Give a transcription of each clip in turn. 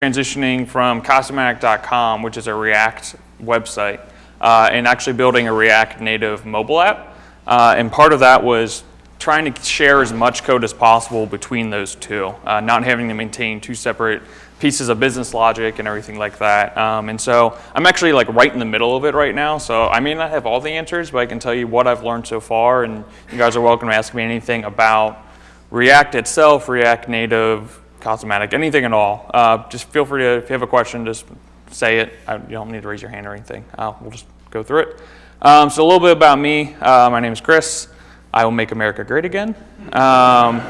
transitioning from Casamatic.com, which is a React website, uh, and actually building a React native mobile app. Uh, and part of that was trying to share as much code as possible between those two, uh, not having to maintain two separate pieces of business logic and everything like that. Um, and so I'm actually like right in the middle of it right now. So I may not have all the answers, but I can tell you what I've learned so far. And you guys are welcome to ask me anything about React itself, React Native, Casamatic, anything at all. Uh, just feel free to, if you have a question, just say it. I, you don't need to raise your hand or anything. Uh, we'll just go through it. Um, so a little bit about me. Uh, my name is Chris. I will make America great again. Um,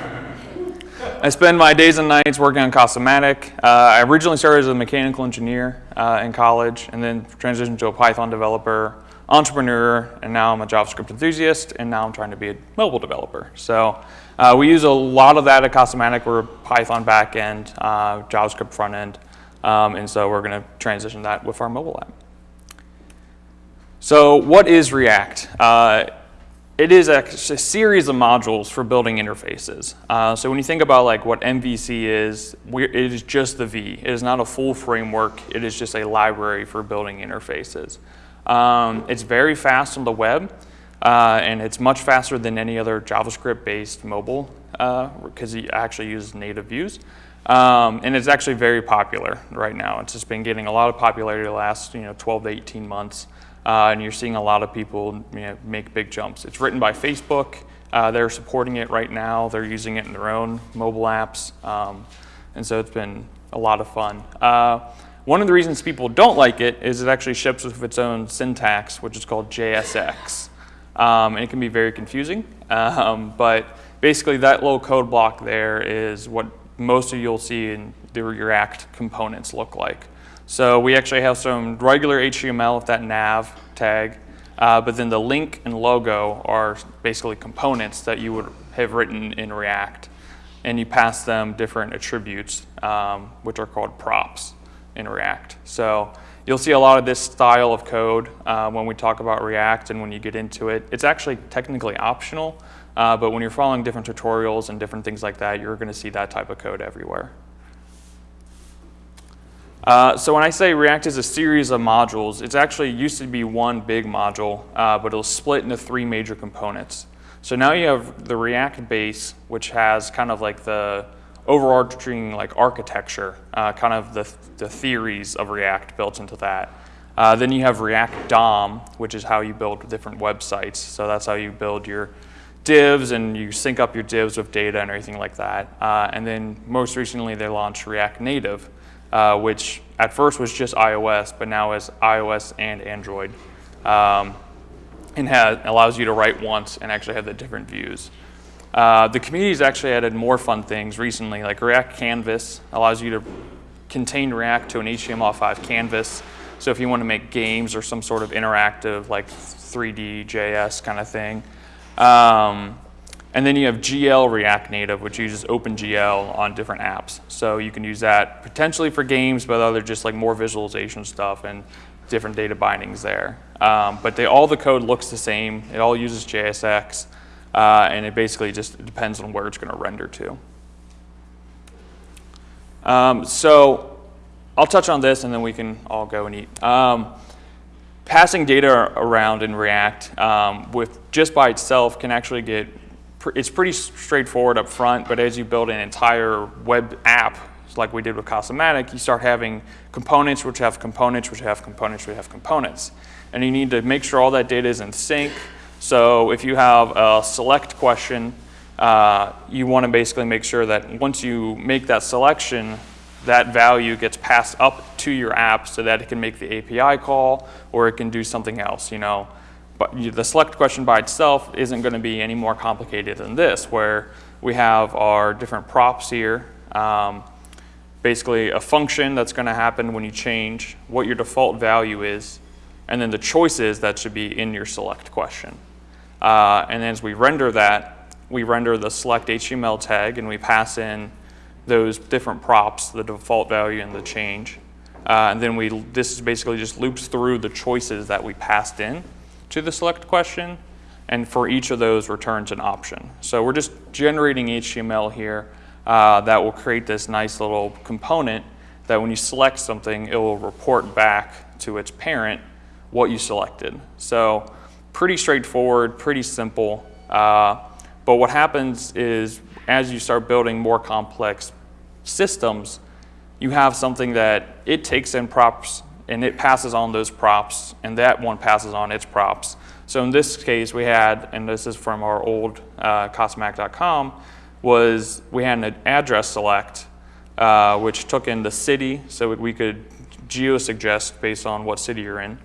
I spend my days and nights working on Casamatic. Uh, I originally started as a mechanical engineer uh, in college and then transitioned to a Python developer, entrepreneur, and now I'm a JavaScript enthusiast, and now I'm trying to be a mobile developer. So uh, we use a lot of that at Casamatic. We're Python backend, uh, JavaScript frontend, um, and so we're going to transition that with our mobile app. So what is React? Uh, it is a, a, series of modules for building interfaces. Uh, so when you think about like what MVC is, it is just the V. It is not a full framework. It is just a library for building interfaces. Um, it's very fast on the web, uh, and it's much faster than any other JavaScript-based mobile because uh, it actually uses native views. Um, and it's actually very popular right now. It's just been getting a lot of popularity the last you know 12 to 18 months. Uh, and you're seeing a lot of people you know, make big jumps. It's written by Facebook. Uh, they're supporting it right now. They're using it in their own mobile apps. Um, and so it's been a lot of fun. Uh, one of the reasons people don't like it is it actually ships with its own syntax, which is called JSX. Um, and it can be very confusing. Um, but basically that little code block there is what most of you'll see in the React components look like. So we actually have some regular HTML with that nav tag, uh, but then the link and logo are basically components that you would have written in React. And you pass them different attributes, um, which are called props in React. So you'll see a lot of this style of code uh, when we talk about React and when you get into it. It's actually technically optional, uh, but when you're following different tutorials and different things like that, you're going to see that type of code everywhere. Uh, so when I say React is a series of modules, it's actually used to be one big module, uh, but it'll split into three major components. So now you have the React base, which has kind of like the overarching like architecture, uh, kind of the, the theories of React built into that. Uh, then you have React DOM, which is how you build different websites. So that's how you build your divs and you sync up your divs with data and everything like that. Uh, and then most recently they launched React Native, uh, which at first was just iOS, but now is iOS and Android. Um, and has, allows you to write once and actually have the different views. Uh, the community's actually added more fun things recently, like React Canvas allows you to contain React to an HTML5 canvas. So if you want to make games or some sort of interactive, like 3D JS kind of thing. Um, and then you have GL React Native, which uses OpenGL on different apps. So you can use that potentially for games, but other just like more visualization stuff and different data bindings there. Um, but they, all the code looks the same. It all uses JSX, uh, and it basically just depends on where it's going to render to. Um, so I'll touch on this, and then we can all go and eat. Um, passing data around in React um, with just by itself can actually get it's pretty straightforward up front, but as you build an entire web app, like we did with Casamatic, you start having components which have components which have components which have components. And you need to make sure all that data is in sync. So if you have a select question, uh, you want to basically make sure that once you make that selection, that value gets passed up to your app so that it can make the API call or it can do something else. You know, but the select question by itself isn't going to be any more complicated than this, where we have our different props here. Um, basically a function that's going to happen when you change what your default value is, and then the choices that should be in your select question. Uh, and then as we render that, we render the select HTML tag and we pass in those different props, the default value and the change. Uh, and then we, this is basically just loops through the choices that we passed in to the select question, and for each of those returns an option. So we're just generating HTML here uh, that will create this nice little component that when you select something, it will report back to its parent what you selected. So pretty straightforward, pretty simple. Uh, but what happens is as you start building more complex systems, you have something that it takes in props and it passes on those props and that one passes on its props. So in this case we had, and this is from our old uh, Casamatic.com, was we had an address select uh, which took in the city so we could geo-suggest based on what city you're in,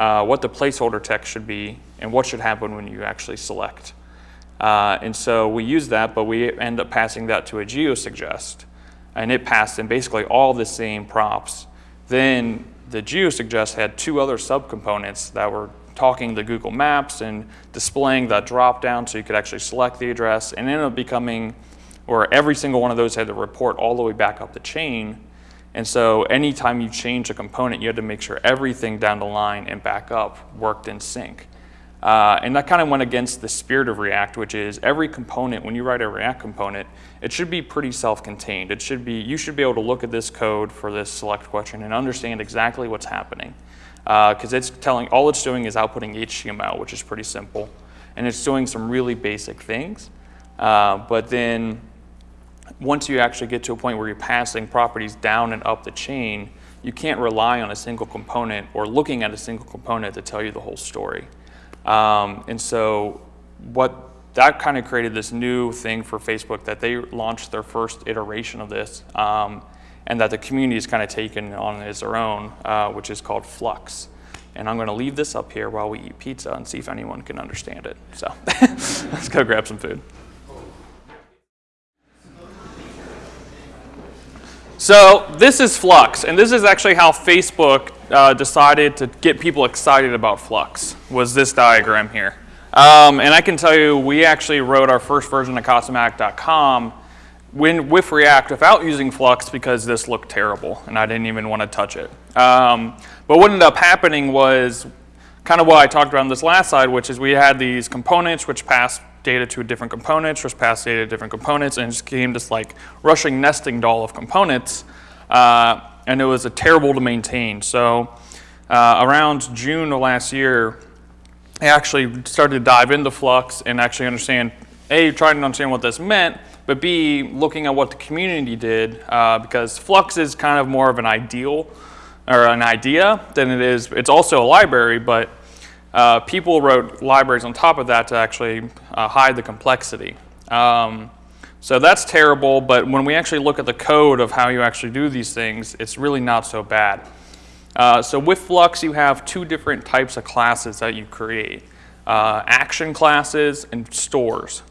uh, what the placeholder text should be, and what should happen when you actually select. Uh, and so we use that, but we end up passing that to a geo-suggest and it passed in basically all the same props. Then the GeoSuggest had two other subcomponents that were talking to Google Maps and displaying that drop down so you could actually select the address and ended up becoming, or every single one of those had to report all the way back up the chain. And so anytime you change a component, you had to make sure everything down the line and back up worked in sync. Uh, and that kind of went against the spirit of React, which is every component, when you write a React component, it should be pretty self-contained. It should be, you should be able to look at this code for this select question and understand exactly what's happening. Because uh, it's telling, all it's doing is outputting HTML, which is pretty simple. And it's doing some really basic things. Uh, but then once you actually get to a point where you're passing properties down and up the chain, you can't rely on a single component or looking at a single component to tell you the whole story. Um, and so what that kind of created this new thing for Facebook that they launched their first iteration of this um, and that the community has kind of taken on as their own, uh, which is called Flux. And I'm going to leave this up here while we eat pizza and see if anyone can understand it. So let's go grab some food. So this is Flux, and this is actually how Facebook uh, decided to get people excited about Flux, was this diagram here. Um, and I can tell you, we actually wrote our first version of Casamatic.com when, with React without using Flux because this looked terrible, and I didn't even want to touch it. Um, but what ended up happening was kind of what I talked about on this last slide, which is we had these components which passed data to different components, just pass data to different components, and it just became this like Russian nesting doll of components. Uh, and it was a terrible to maintain. So uh, around June of last year, I actually started to dive into Flux and actually understand, A, trying to understand what this meant, but B, looking at what the community did, uh, because Flux is kind of more of an ideal or an idea than it is, it's also a library, but uh, people wrote libraries on top of that to actually uh, hide the complexity. Um, so that's terrible, but when we actually look at the code of how you actually do these things, it's really not so bad. Uh, so with Flux, you have two different types of classes that you create. Uh, action classes and stores.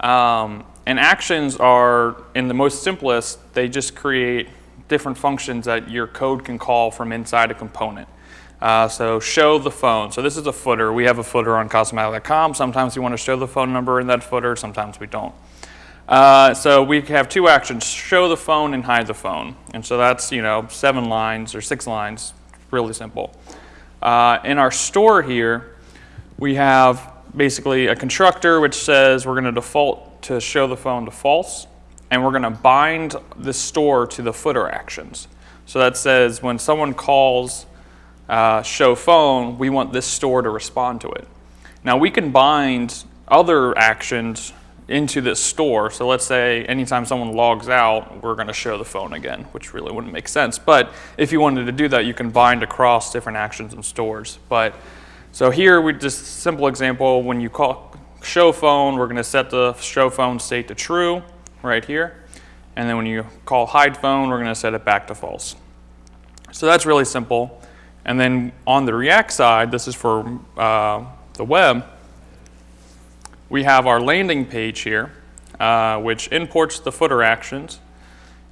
Um, and actions are, in the most simplest, they just create different functions that your code can call from inside a component. Uh, so show the phone. So this is a footer. We have a footer on Casamatic.com. Sometimes we want to show the phone number in that footer. Sometimes we don't. Uh, so we have two actions, show the phone and hide the phone. And so that's, you know, seven lines or six lines, really simple. Uh, in our store here, we have basically a constructor which says we're going to default to show the phone to false, and we're going to bind the store to the footer actions. So that says when someone calls uh, show phone, we want this store to respond to it. Now we can bind other actions into this store. So let's say anytime someone logs out, we're going to show the phone again, which really wouldn't make sense. But if you wanted to do that, you can bind across different actions and stores. But so here we just simple example, when you call show phone, we're going to set the show phone state to true right here. And then when you call hide phone, we're going to set it back to false. So that's really simple. And then on the React side, this is for uh, the web, we have our landing page here, uh, which imports the footer actions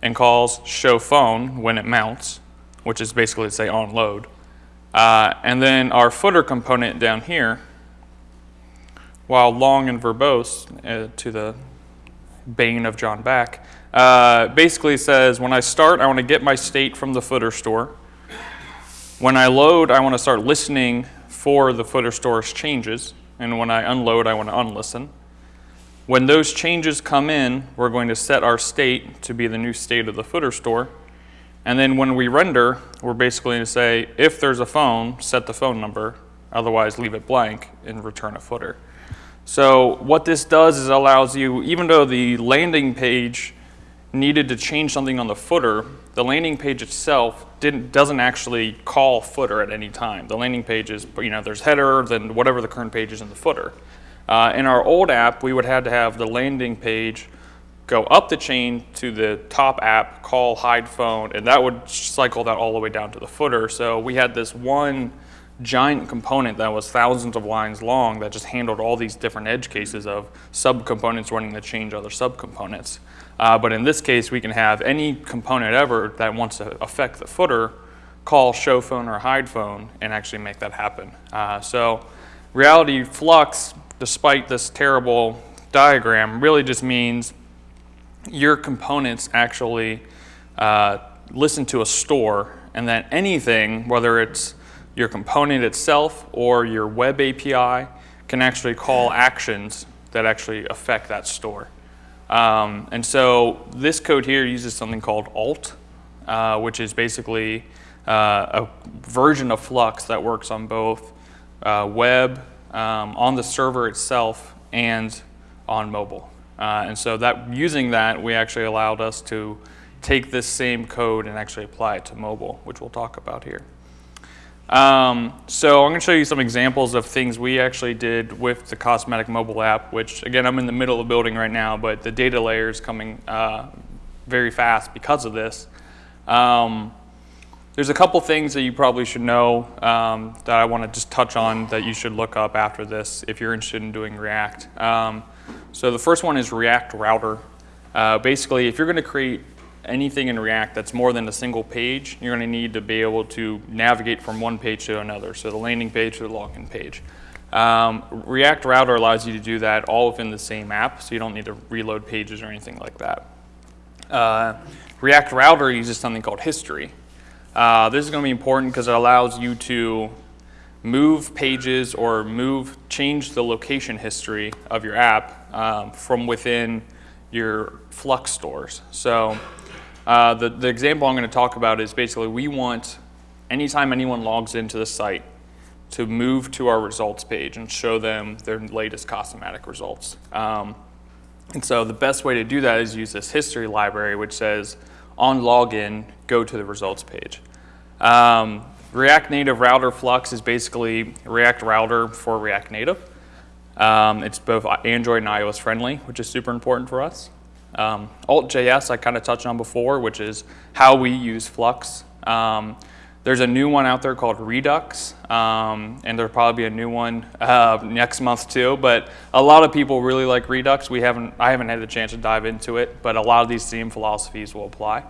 and calls show phone when it mounts, which is basically to say on load. Uh, and then our footer component down here, while long and verbose uh, to the bane of John Back, uh, basically says when I start, I want to get my state from the footer store. When I load, I want to start listening for the footer store's changes and when I unload, I want to unlisten. When those changes come in, we're going to set our state to be the new state of the footer store. And then when we render, we're basically going to say, if there's a phone, set the phone number, otherwise leave it blank and return a footer. So what this does is allows you, even though the landing page needed to change something on the footer, the landing page itself didn't, doesn't actually call footer at any time. The landing page is, you know, there's header, then whatever the current page is in the footer. Uh, in our old app, we would have to have the landing page go up the chain to the top app, call hide phone, and that would cycle that all the way down to the footer. So we had this one giant component that was thousands of lines long that just handled all these different edge cases of subcomponents running to change other subcomponents. Uh, but in this case, we can have any component ever that wants to affect the footer call show phone or hide phone and actually make that happen. Uh, so reality flux, despite this terrible diagram, really just means your components actually uh, listen to a store and that anything, whether it's your component itself or your web API, can actually call actions that actually affect that store. Um, and so this code here uses something called alt, uh, which is basically uh, a version of Flux that works on both uh, web, um, on the server itself, and on mobile. Uh, and so that using that, we actually allowed us to take this same code and actually apply it to mobile, which we'll talk about here. Um, so I'm going to show you some examples of things we actually did with the Casamatic mobile app, which again, I'm in the middle of building right now, but the data layer is coming uh, very fast because of this. Um, there's a couple things that you probably should know um, that I want to just touch on that you should look up after this if you're interested in doing React. Um, so the first one is React Router. Uh, basically, if you're going to create anything in React that's more than a single page, you're going to need to be able to navigate from one page to another, so the landing page to the login page. Um, React Router allows you to do that all within the same app, so you don't need to reload pages or anything like that. Uh, React Router uses something called history. Uh, this is going to be important because it allows you to move pages or move, change the location history of your app um, from within your Flux stores. So uh, the, the example I'm going to talk about is basically we want anytime anyone logs into the site to move to our results page and show them their latest Casamatic results. Um, and so the best way to do that is use this history library which says on login, go to the results page. Um, React Native Router Flux is basically React Router for React Native. Um, it's both Android and iOS friendly, which is super important for us. Um, Alt.js I kind of touched on before, which is how we use Flux. Um, there's a new one out there called Redux, um, and there'll probably be a new one uh, next month too. But a lot of people really like Redux. We haven't, I haven't had the chance to dive into it, but a lot of these same philosophies will apply.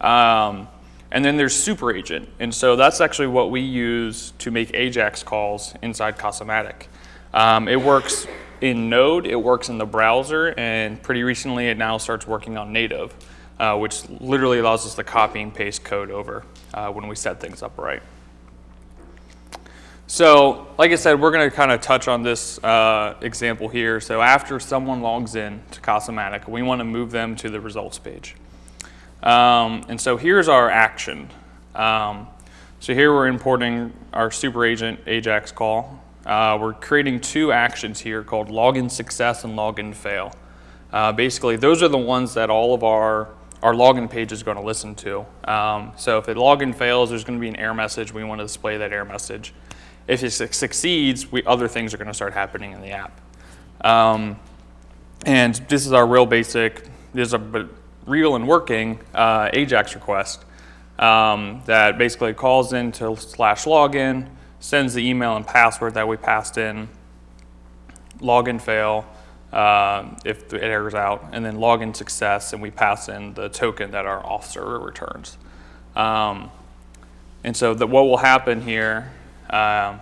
Um, and then there's Super Agent, and so that's actually what we use to make AJAX calls inside Casamatic. Um, it works in Node, it works in the browser, and pretty recently it now starts working on native, uh, which literally allows us to copy and paste code over uh, when we set things up right. So, like I said, we're going to kind of touch on this uh, example here. So after someone logs in to Casamatic, we want to move them to the results page. Um, and so here's our action. Um, so here we're importing our super agent AJAX call. Uh, we're creating two actions here called login success and login fail. Uh, basically, those are the ones that all of our, our login page is going to listen to. Um, so if the login fails, there's going to be an error message. We want to display that error message. If it succeeds, we, other things are going to start happening in the app. Um, and this is our real basic, this is a real and working uh, AJAX request um, that basically calls into slash login, sends the email and password that we passed in, login fail uh, if it errors out, and then login success, and we pass in the token that our auth server returns. Um, and so the, what will happen here um,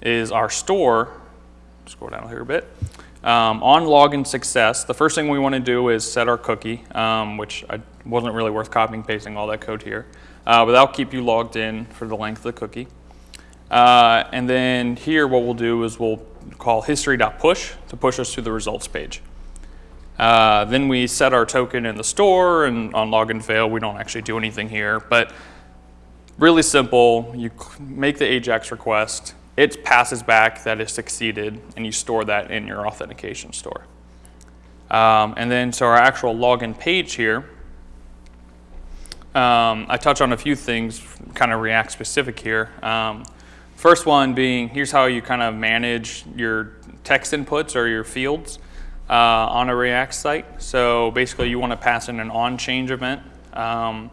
is our store, scroll down here a bit, um, on login success, the first thing we want to do is set our cookie, um, which I wasn't really worth copying and pasting all that code here, uh, but that'll keep you logged in for the length of the cookie. Uh, and then here what we'll do is we'll call history.push to push us to the results page. Uh, then we set our token in the store, and on login fail, we don't actually do anything here. But really simple, you make the AJAX request, it passes back that it succeeded, and you store that in your authentication store. Um, and then, so our actual login page here, um, I touch on a few things, kind of React specific here. Um, first one being, here's how you kind of manage your text inputs or your fields uh, on a React site. So basically you want to pass in an on change event. Um,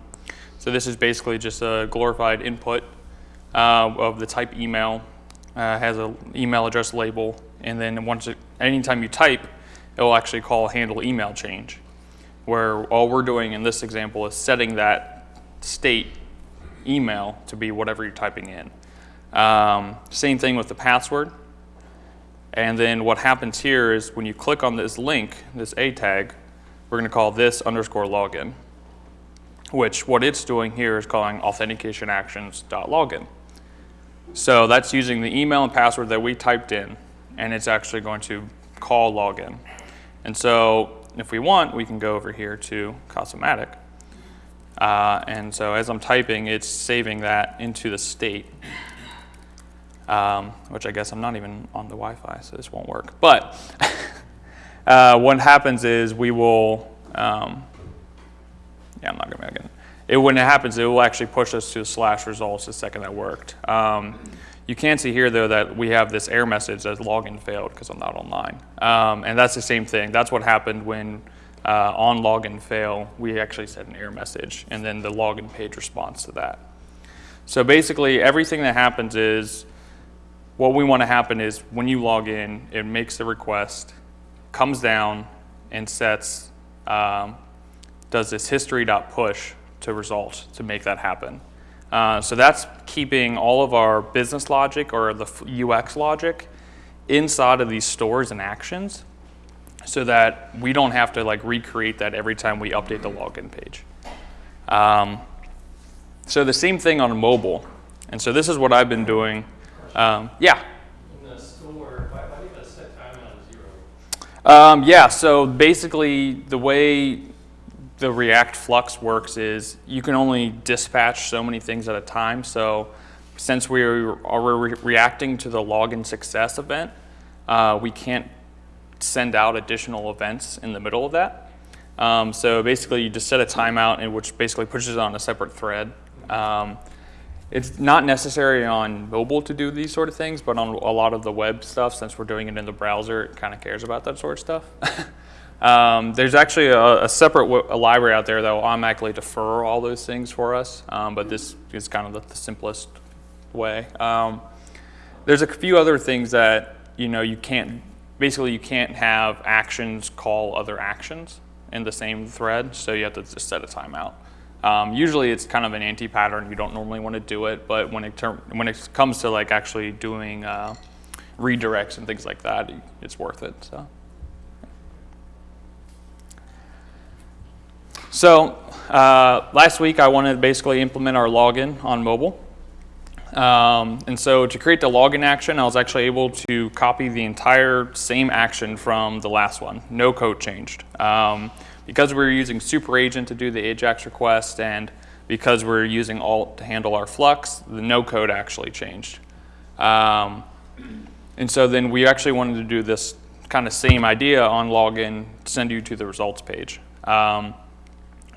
so this is basically just a glorified input uh, of the type email, uh, has an email address label, and then once it, anytime you type, it will actually call handle email change where all we're doing in this example is setting that state email to be whatever you're typing in. Um, same thing with the password. And then what happens here is when you click on this link, this A tag, we're going to call this underscore login, which what it's doing here is calling authentication actions.login. So that's using the email and password that we typed in, and it's actually going to call login. And so if we want, we can go over here to Casamatic. Uh, and so as I'm typing, it's saving that into the state, um, which I guess I'm not even on the Wi-Fi, so this won't work. But uh, what happens is we will, um, yeah, I'm not gonna make it. It, when it happens, it will actually push us to slash results the second that worked. Um, you can see here though that we have this error message that login failed because I'm not online. Um, and that's the same thing. That's what happened when uh, on login fail, we actually set an error message and then the login page responds to that. So basically everything that happens is, what we want to happen is when you log in, it makes the request, comes down and sets, um, does this history.push to result to make that happen. Uh, so that's keeping all of our business logic or the UX logic inside of these stores and actions so that we don't have to like recreate that every time we update the login page. Um, so the same thing on mobile. And so this is what I've been doing. Um, yeah? In the store, why, why do you have to set timeout zero? Um, yeah, so basically the way the React Flux works is you can only dispatch so many things at a time. So since we are re reacting to the login success event, uh, we can't send out additional events in the middle of that. Um, so basically you just set a timeout in which basically pushes it on a separate thread. Um, it's not necessary on mobile to do these sort of things, but on a lot of the web stuff, since we're doing it in the browser, it kind of cares about that sort of stuff. Um, there's actually a, a separate a library out there that will automatically defer all those things for us, um, but this is kind of the, the simplest way. Um, there's a few other things that you know you can't basically you can't have actions call other actions in the same thread, so you have to just set a timeout. Um, usually it's kind of an anti-pattern. You don't normally want to do it, but when it when it comes to like actually doing uh, redirects and things like that, it's worth it. So. So uh, last week I wanted to basically implement our login on mobile. Um, and so to create the login action, I was actually able to copy the entire same action from the last one. No code changed. Um, because we are using Super Agent to do the AJAX request and because we're using Alt to handle our Flux, the no code actually changed. Um, and so then we actually wanted to do this kind of same idea on login, send you to the results page. Um,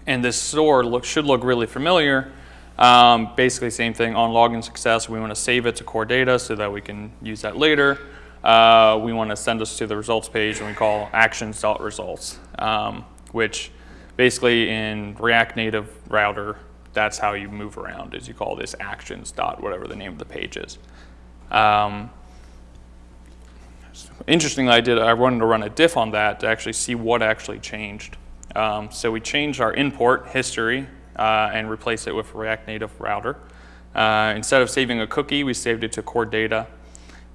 and this store look, should look really familiar. Um, basically same thing on login success. We want to save it to core data so that we can use that later. Uh, we want to send us to the results page and we call actions.results, um, which basically in React Native router, that's how you move around is you call this actions dot whatever the name of the page is. Um, interestingly, I did, I wanted to run a diff on that to actually see what actually changed. Um, so we changed our import history uh, and replaced it with React Native router. Uh, instead of saving a cookie, we saved it to core data.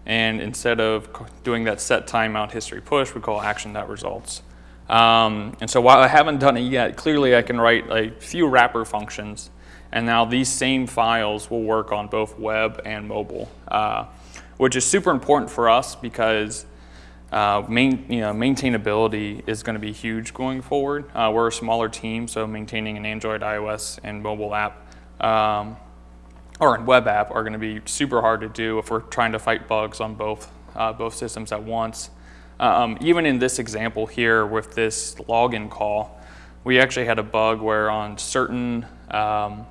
And instead of doing that set timeout history push, we call action.results. Um, and so while I haven't done it yet, clearly I can write a few wrapper functions. And now these same files will work on both web and mobile, uh, which is super important for us because uh, main, you know, maintainability is going to be huge going forward. Uh, we're a smaller team, so maintaining an Android, iOS, and mobile app um, or a web app are going to be super hard to do if we're trying to fight bugs on both uh, both systems at once. Um, even in this example here with this login call, we actually had a bug where on certain um,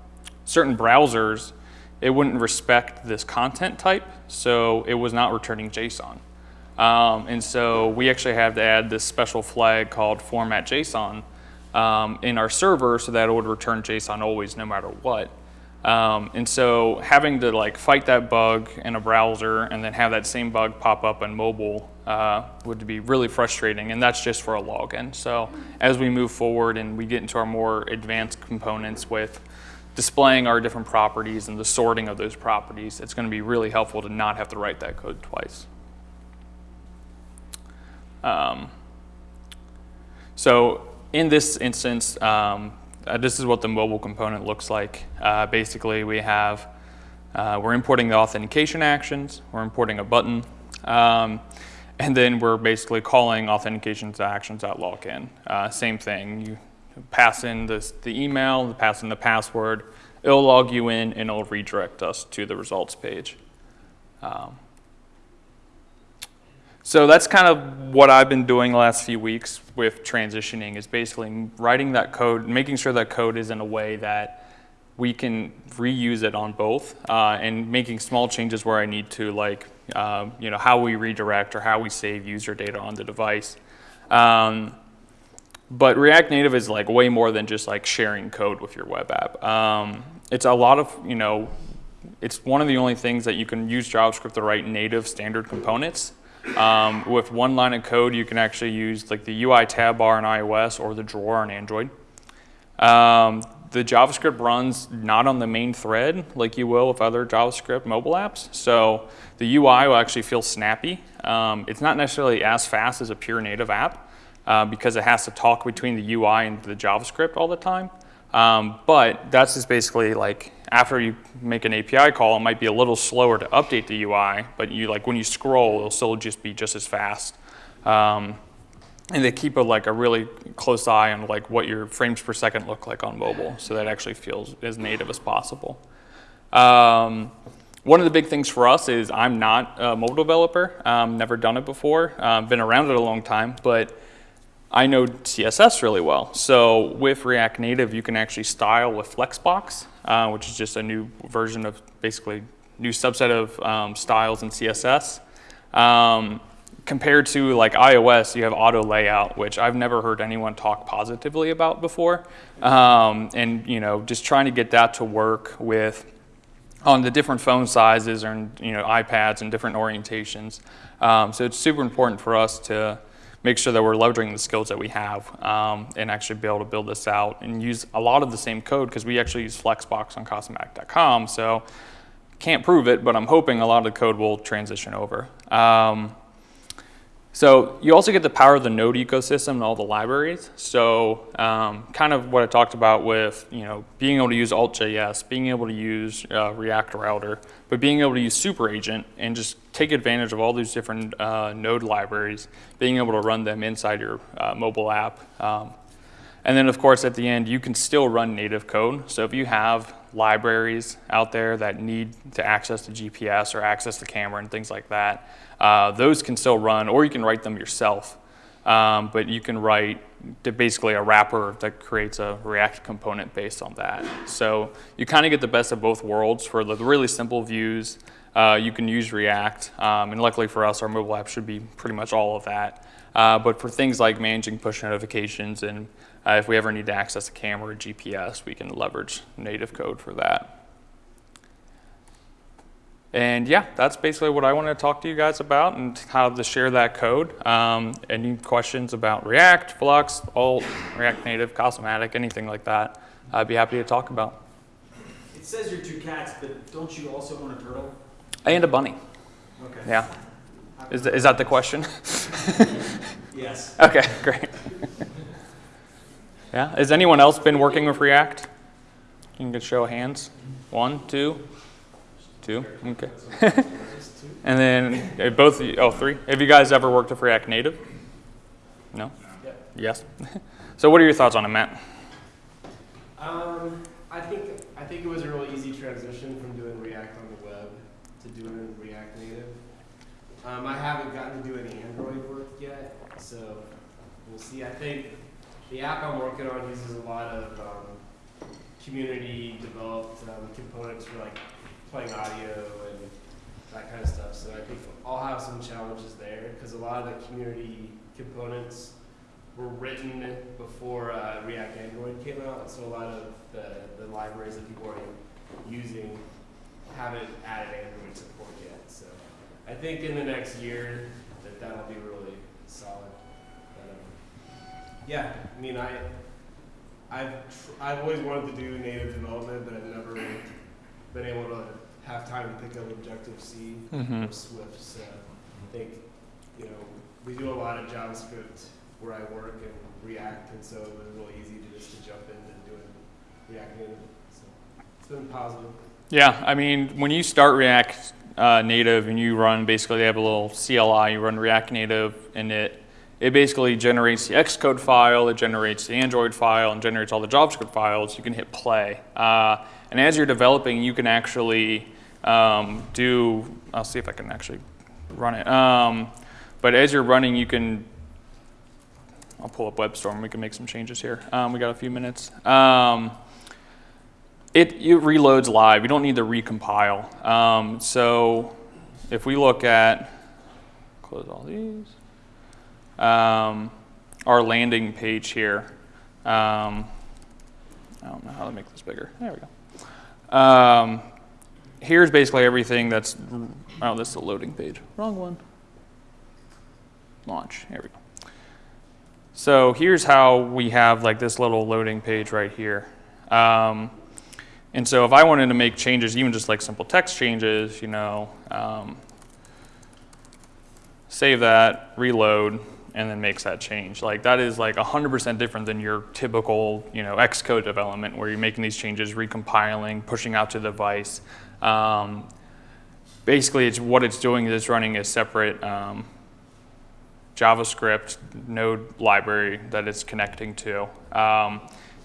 certain browsers, it wouldn't respect this content type, so it was not returning JSON. Um, and so we actually have to add this special flag called format JSON um, in our server so that it would return JSON always no matter what. Um, and so having to like fight that bug in a browser and then have that same bug pop up on mobile uh, would be really frustrating and that's just for a login. So as we move forward and we get into our more advanced components with displaying our different properties and the sorting of those properties, it's going to be really helpful to not have to write that code twice. Um, so in this instance, um, uh, this is what the mobile component looks like. Uh, basically, we have, uh, we're importing the authentication actions, we're importing a button, um, and then we're basically calling authentications actions.login. Uh, same thing, you pass in this, the email, pass in the password, it'll log you in and it'll redirect us to the results page. Um, so that's kind of what I've been doing the last few weeks with transitioning is basically writing that code, making sure that code is in a way that we can reuse it on both uh, and making small changes where I need to like, uh, you know, how we redirect or how we save user data on the device. Um, but React Native is like way more than just like sharing code with your web app. Um, it's a lot of, you know, it's one of the only things that you can use JavaScript to write native standard components. Um, with one line of code, you can actually use like the UI tab bar on iOS or the drawer on Android. Um, the JavaScript runs not on the main thread like you will with other JavaScript mobile apps. So the UI will actually feel snappy. Um, it's not necessarily as fast as a pure native app uh, because it has to talk between the UI and the JavaScript all the time. Um, but that's just basically like after you make an API call, it might be a little slower to update the UI, but you like when you scroll, it'll still just be just as fast. Um, and they keep a, like a really close eye on like what your frames per second look like on mobile, so that actually feels as native as possible. Um, one of the big things for us is I'm not a mobile developer, um, never done it before, uh, been around it a long time, but I know CSS really well. So with React Native, you can actually style with Flexbox, uh, which is just a new version of basically new subset of um, styles in CSS. Compared to like iOS, you have auto layout, which I've never heard anyone talk positively about before. Um, and you know, just trying to get that to work with on the different phone sizes and you know iPads and different orientations. Um, so it's super important for us to make sure that we're leveraging the skills that we have um, and actually be able to build this out and use a lot of the same code because we actually use Flexbox on Casamatic.com. So can't prove it, but I'm hoping a lot of the code will transition over. Um, so you also get the power of the Node ecosystem and all the libraries. So um, kind of what I talked about with you know being able to use Alt.js, being able to use uh, React Router, but being able to use Super Agent and just take advantage of all these different uh, Node libraries, being able to run them inside your uh, mobile app. Um, and then of course at the end, you can still run native code. So if you have libraries out there that need to access the GPS or access the camera and things like that, uh, those can still run, or you can write them yourself. Um, but you can write basically a wrapper that creates a React component based on that. So you kind of get the best of both worlds for the really simple views. Uh, you can use React, um, and luckily for us, our mobile app should be pretty much all of that. Uh, but for things like managing push notifications and uh, if we ever need to access a camera or GPS, we can leverage native code for that. And yeah, that's basically what I want to talk to you guys about and how to share that code. Um, any questions about React, Flux, Alt, React Native, Casamatic, anything like that, I'd be happy to talk about. It says you're two cats, but don't you also want a turtle? And a bunny, Okay. yeah. Is, is that the question? Yes. okay, great. yeah, has anyone else been working with React? You can get show hands. One, two, two, okay. And then uh, both, oh, three. Have you guys ever worked with React Native? No? Yep. Yes. so what are your thoughts on it, Matt? Um, I think I think it was a really easy transition from doing React on the web to doing React Native. Um, I haven't gotten to do any Android work yet, so we'll see. I think the app I'm working on uses a lot of um, community developed um, components for like playing audio and that kind of stuff. So I think I'll have some challenges there because a lot of the community components were written before uh, React Android came out, so a lot of the, the libraries that people are using haven't added Android support yet. So I think in the next year that that'll be really solid. Yeah, I mean I I've tr- I've always wanted to do native development, but I've never been able to have time to pick up Objective C Mm-hmm. or Swift. So I think, you know, we do a lot of JavaScript where I work and React, and so it was really easy to just to jump into doing React Native. So it's been positive. Yeah, I mean, when you start React uh, Native and you run, basically they have a little CLI, you run React Native and it, it basically generates the Xcode file, it generates the Android file, and generates all the JavaScript files. You can hit play. Uh, and as you're developing, you can actually um, do, I'll see if I can actually run it. Um, but as you're running, you can, I'll pull up WebStorm, we can make some changes here. Um, we got a few minutes. Um, it, it reloads live. You don't need to recompile. Um, so if we look at, close all these, um, our landing page here. Um, I don't know how to make this bigger. There we go. Um, here's basically everything that's, oh, this is a loading page. Wrong one. Launch. Here we go. So here's how we have like this little loading page right here. Um, and so if I wanted to make changes, even just like simple text changes, you know, um, save that, reload, and then makes that change. Like that is like 100% different than your typical, you know, Xcode development where you're making these changes, recompiling, pushing out to the device. Um, basically, it's what it's doing is it's running a separate um, JavaScript node library that it's connecting to. Um,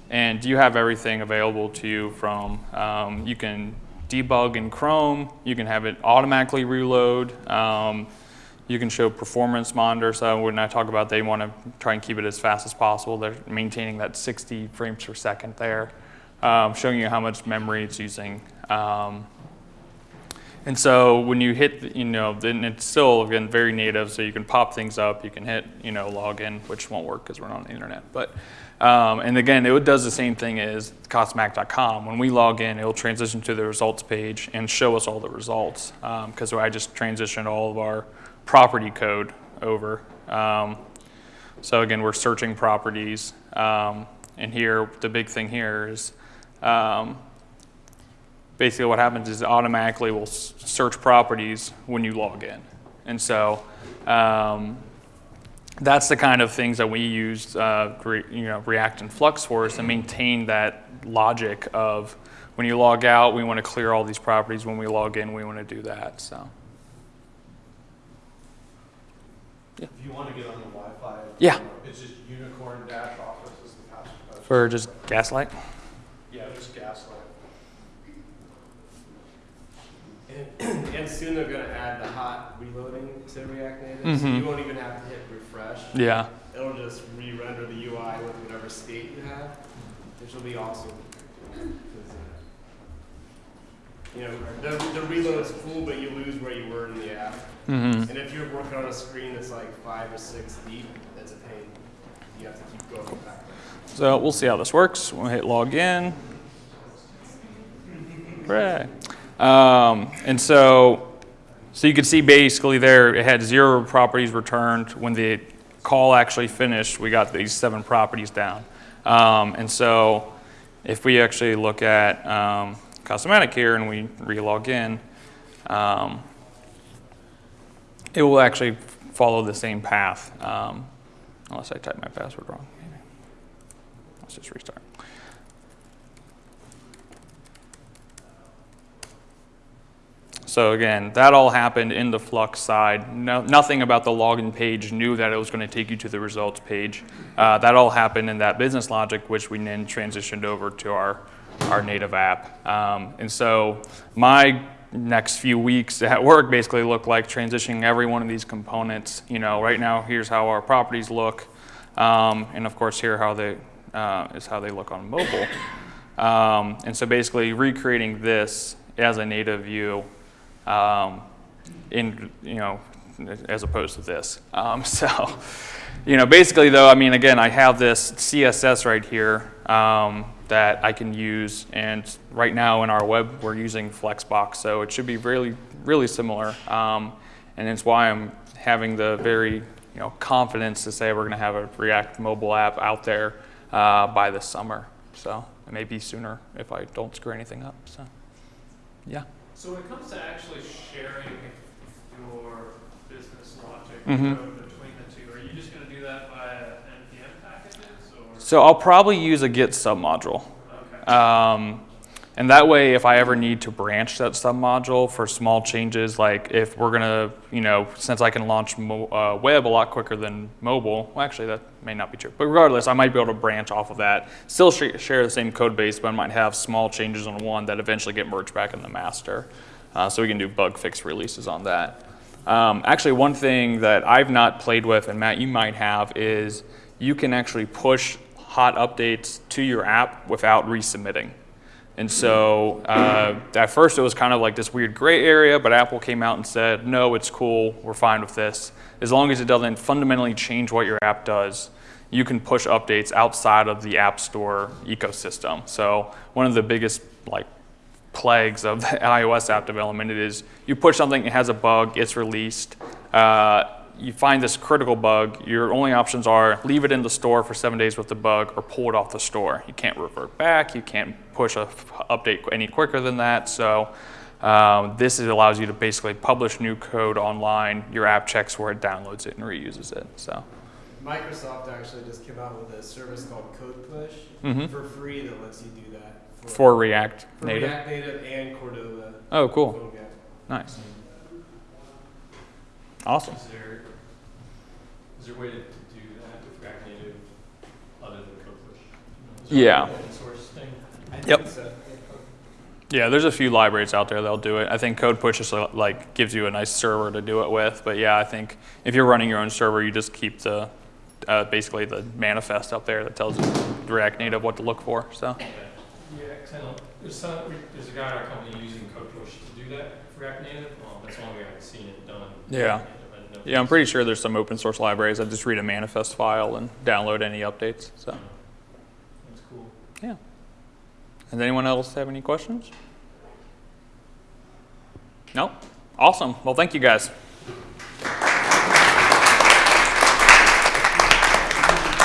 and you have everything available to you from, um, you can debug in Chrome, you can have it automatically reload, um, you can show performance monitor. So when I talk about they want to try and keep it as fast as possible, they're maintaining that 60 frames per second there, um, showing you how much memory it's using. Um, and so when you hit, you know, then it's still, again, very native, so you can pop things up, you can hit, you know, login, which won't work because we're not on the internet. But, um, and again, it does the same thing as Casamatic.com. When we log in, it'll transition to the results page and show us all the results because I just transitioned all of our property code over. Um, so again, we're searching properties. Um, and here, the big thing here is um, basically what happens is automatically will search properties when you log in. And so um, that's the kind of things that we use uh, you know, React and Flux for is to maintain that logic of when you log out, we want to clear all these properties. When we log in, we want to do that. So If you want to get on the Wi-Fi. Yeah. It's just unicorn dash office is the password. for just Gaslight. Yeah, just gaslight. And, and soon they're going to add the hot reloading to React Native, so Mhm. you won't even have to hit refresh. Yeah. It'll just re-render the UI with whatever state you have, which will be awesome. You know, the, the reload is cool, but you lose where you were in the app. Mm-hmm. And if you're working on a screen that's like five or six deep, that's a pain. You have to keep going back. So we'll see how this works. We'll hit login. Hooray. Um, and so, so you can see basically there it had zero properties returned. When the call actually finished, we got these seven properties down. Um, and so if we actually look at um, Casamatic here and we re-log in, um, it will actually follow the same path, um, unless I type my password wrong. Let's just restart. So again, that all happened in the Flux side. No, nothing about the login page knew that it was going to take you to the results page. Uh, that all happened in that business logic, which we then transitioned over to our, our native app. Um, and so my next few weeks at work basically look like transitioning every one of these components. You know, right now, here's how our properties look. Um, and of course, here how they, uh, is how they look on mobile. Um, and so basically recreating this as a native view um, in, you know, as opposed to this. Um, so, you know, basically though, I mean, again, I have this CSS right here um, that I can use. And right now in our web, we're using Flexbox. So it should be really, really similar. Um, and it's why I'm having the very, you know, confidence to say we're going to have a React mobile app out there uh, by this summer. So it may be sooner if I don't screw anything up. So, yeah. So when it comes to actually sharing your business logic Mhm. code between the two, are you just gonna do that via NPM packages or? So I'll probably use a Git submodule. Okay. Um, and that way, if I ever need to branch that submodule for small changes, like if we're gonna, you know, since I can launch mo- uh, web a lot quicker than mobile, well, actually that may not be true. But regardless, I might be able to branch off of that, still sh- share the same code base, but I might have small changes on one that eventually get merged back in the master. Uh, so we can do bug fix releases on that. Um, actually, one thing that I've not played with, and Matt, you might have, is you can actually push hot updates to your app without resubmitting. And so uh, at first it was kind of like this weird gray area, but Apple came out and said, no, it's cool, we're fine with this. As long as it doesn't fundamentally change what your app does, you can push updates outside of the App Store ecosystem. So one of the biggest like plagues of iOS app development is you push something, it has a bug, it's released. Uh, you find this critical bug, your only options are leave it in the store for seven days with the bug or pull it off the store. You can't revert back, you can't push a update any quicker than that. So um, this is, allows you to basically publish new code online, your app checks where it downloads it and reuses it. So Microsoft actually just came out with a service called CodePush Mhm. for free that lets you do that for React for Native. React Native and Cordova. Oh, cool. Nice. Awesome. Is there, is there a way to, to do that with React Native other than CodePush? Yeah. Open source thing? I Yep. think so. Yeah, there's a few libraries out there that'll do it. I think CodePush just uh, like gives you a nice server to do it with. But yeah, I think if you're running your own server, you just keep the uh, basically the manifest up there that tells React Native what to look for. So Yeah, I know, there's some, there's a guy in our company using CodePush to do that for React Native, um, that's way I've seen it done. Yeah. I didn't know if yeah, I'm pretty sure there's some open source libraries. I just read a manifest file and download any updates. So That's cool. yeah. Does anyone else have any questions? No. Awesome. Well, thank you guys.